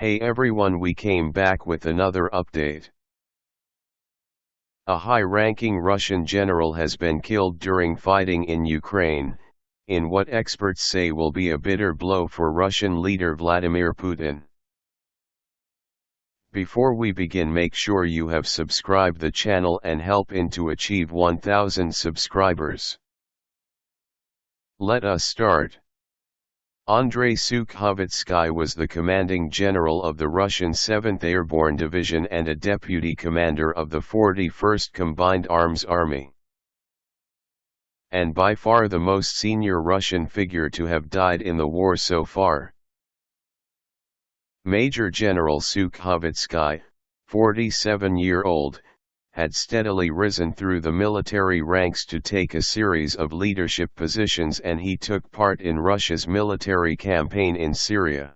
Hey everyone we came back with another update. A high-ranking Russian general has been killed during fighting in Ukraine, in what experts say will be a bitter blow for Russian leader Vladimir Putin. Before we begin make sure you have subscribed the channel and help in to achieve 1000 subscribers. Let us start. Andrei Sukhovetsky was the commanding general of the Russian 7th Airborne Division and a deputy commander of the 41st Combined Arms Army. And by far the most senior Russian figure to have died in the war so far. Major General Sukhovetsky, 47-year-old, had steadily risen through the military ranks to take a series of leadership positions and he took part in Russia's military campaign in Syria.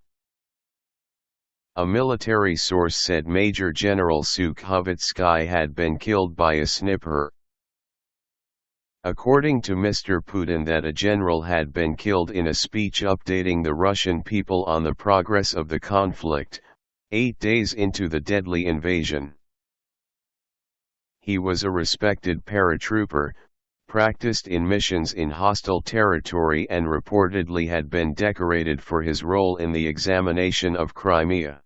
A military source said Major General Sukhovetsky had been killed by a sniper. According to Mr. Putin that a general had been killed in a speech updating the Russian people on the progress of the conflict, eight days into the deadly invasion he was a respected paratrooper, practiced in missions in hostile territory and reportedly had been decorated for his role in the examination of Crimea.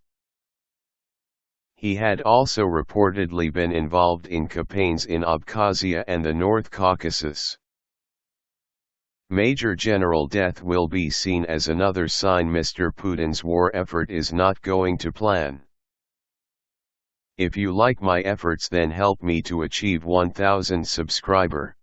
He had also reportedly been involved in campaigns in Abkhazia and the North Caucasus. Major General death will be seen as another sign Mr. Putin's war effort is not going to plan. If you like my efforts then help me to achieve 1000 subscriber.